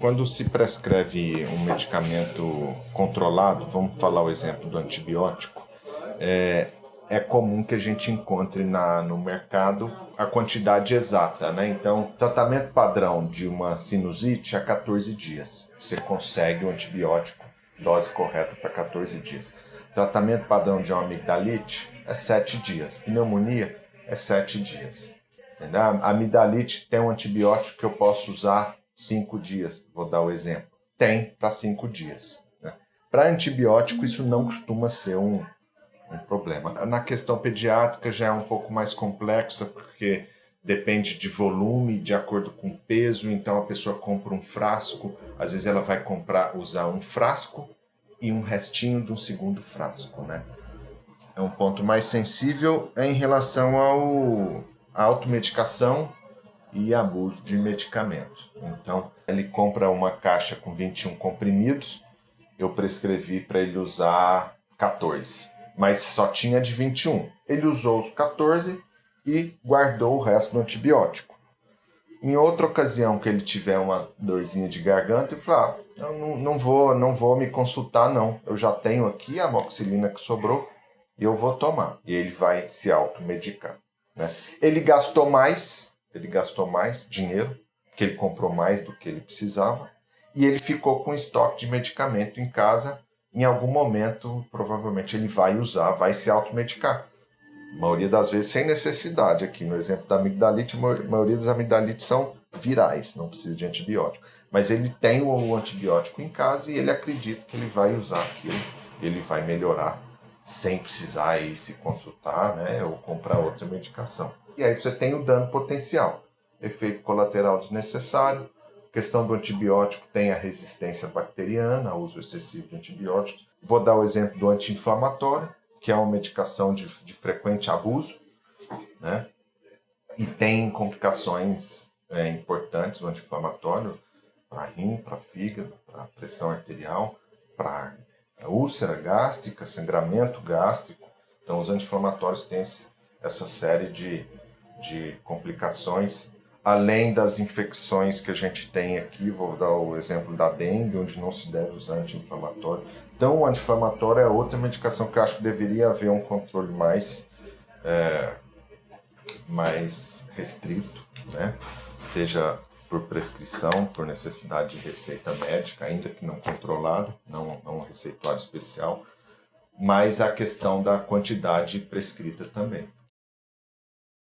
Quando se prescreve um medicamento controlado, vamos falar o exemplo do antibiótico, é, é comum que a gente encontre na, no mercado a quantidade exata, né? Então, tratamento padrão de uma sinusite é 14 dias. Você consegue o antibiótico, dose correta para 14 dias. Tratamento padrão de uma amigdalite é 7 dias. Pneumonia é 7 dias. Entendeu? A amidalite tem um antibiótico que eu posso usar 5 dias. Vou dar o exemplo. Tem para 5 dias. Né? Para antibiótico, isso não costuma ser um, um problema. Na questão pediátrica já é um pouco mais complexa, porque depende de volume, de acordo com peso, então a pessoa compra um frasco, às vezes ela vai comprar, usar um frasco e um restinho de um segundo frasco, né? É um ponto mais sensível em relação ao à automedicação e abuso de medicamentos. Então, ele compra uma caixa com 21 comprimidos, eu prescrevi para ele usar 14 mas só tinha de 21. Ele usou os 14 e guardou o resto do antibiótico. Em outra ocasião que ele tiver uma dorzinha de garganta, ele fala, ah, não, não, vou, não vou me consultar não, eu já tenho aqui a amoxicilina que sobrou e eu vou tomar. E ele vai se automedicar. Né? Ele gastou mais, ele gastou mais dinheiro, que ele comprou mais do que ele precisava, e ele ficou com estoque de medicamento em casa em algum momento, provavelmente ele vai usar, vai se automedicar. A maioria das vezes sem necessidade. Aqui no exemplo da amigdalite, a maioria das amigdalites são virais, não precisa de antibiótico. Mas ele tem o antibiótico em casa e ele acredita que ele vai usar aquilo, ele vai melhorar sem precisar ir se consultar né, ou comprar outra medicação. E aí você tem o dano potencial, efeito colateral desnecessário, questão do antibiótico tem a resistência bacteriana, o uso excessivo de antibióticos. Vou dar o exemplo do anti-inflamatório, que é uma medicação de, de frequente abuso, né? E tem complicações é, importantes do anti-inflamatório para rim, para fígado, para pressão arterial, para úlcera gástrica, sangramento gástrico. Então, os anti-inflamatórios têm essa série de, de complicações além das infecções que a gente tem aqui, vou dar o exemplo da dengue, onde não se deve usar anti-inflamatório. Então, o anti-inflamatório é outra medicação que eu acho que deveria haver um controle mais, é, mais restrito, né? seja por prescrição, por necessidade de receita médica, ainda que não controlada, não, não um receituário especial, mas a questão da quantidade prescrita também.